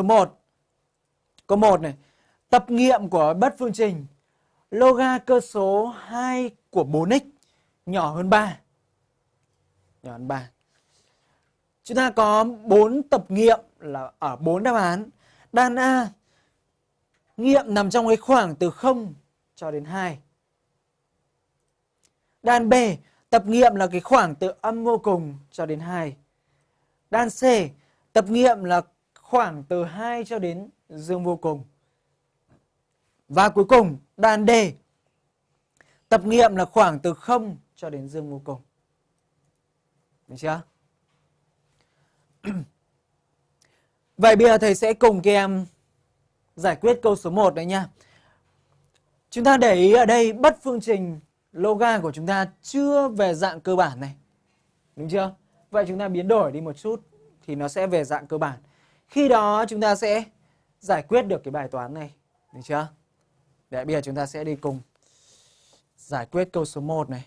số 1. Câu 1 này. Tập nghiệm của bất phương trình, loga cơ số 2 của 4x nhỏ hơn 3. Nhỏ hơn 3. Chúng ta có 4 tập nghiệm là ở 4 đáp án. Đan A, nghiệm nằm trong cái khoảng từ 0 cho đến 2. Đan B, tập nghiệm là cái khoảng từ âm vô cùng cho đến 2. Đan C, tập nghiệm là khoảng từ 2 cho đến dương vô cùng. Và cuối cùng đan D tập nghiệm là khoảng từ 0 cho đến dương vô cùng. Được chưa? Vậy bây giờ thầy sẽ cùng các em giải quyết câu số 1 đấy nha. Chúng ta để ý ở đây, bất phương trình loga của chúng ta chưa về dạng cơ bản này. Đúng chưa? Vậy chúng ta biến đổi đi một chút thì nó sẽ về dạng cơ bản. Khi đó chúng ta sẽ giải quyết được cái bài toán này. Được chưa? Để bây giờ chúng ta sẽ đi cùng giải quyết câu số 1 này.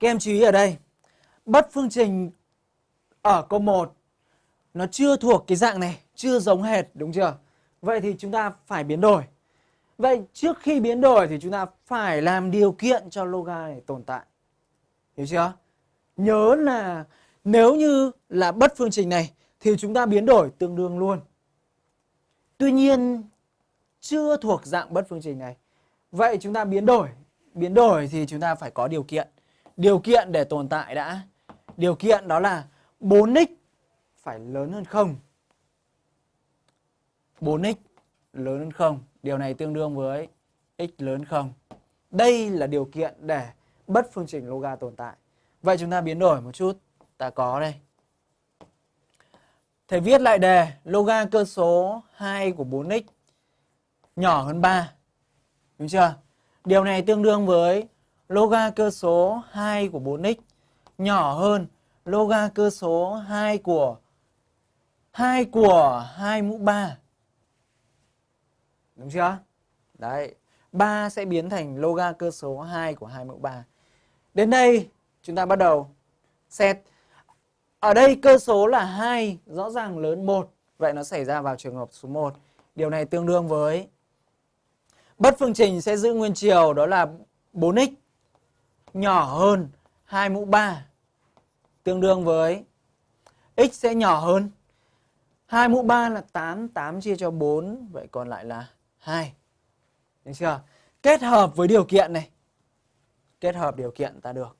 Các em chú ý ở đây, bất phương trình ở câu 1 nó chưa thuộc cái dạng này, chưa giống hệt đúng chưa? Vậy thì chúng ta phải biến đổi. Vậy trước khi biến đổi thì chúng ta phải làm điều kiện cho loga này tồn tại. Hiểu chưa? Nhớ là nếu như là bất phương trình này thì chúng ta biến đổi tương đương luôn. Tuy nhiên, chưa thuộc dạng bất phương trình này. Vậy chúng ta biến đổi. Biến đổi thì chúng ta phải có điều kiện. Điều kiện để tồn tại đã. Điều kiện đó là 4x phải lớn hơn 0. 4x lớn hơn 0. Điều này tương đương với x lớn 0. Đây là điều kiện để bất phương trình loga tồn tại. Vậy chúng ta biến đổi một chút. Ta có đây. Thầy viết lại đề loga cơ số 2 của 4x nhỏ hơn 3. Đúng chưa? Điều này tương đương với loga cơ số 2 của 4x nhỏ hơn loga cơ số 2 của 2 của 2 mũ 3. Đúng chưa? Đấy, 3 sẽ biến thành loga cơ số 2 của 2 mũ 3. Đến đây chúng ta bắt đầu xét. Ở đây cơ số là 2 rõ ràng lớn 1. Vậy nó xảy ra vào trường hợp số 1. Điều này tương đương với bất phương trình sẽ giữ nguyên chiều đó là 4x nhỏ hơn 2 mũ 3 tương đương với x sẽ nhỏ hơn 2 mũ 3 là 8, 8 chia cho 4, vậy còn lại là 2. Được chưa? Kết hợp với điều kiện này. Kết hợp điều kiện ta được.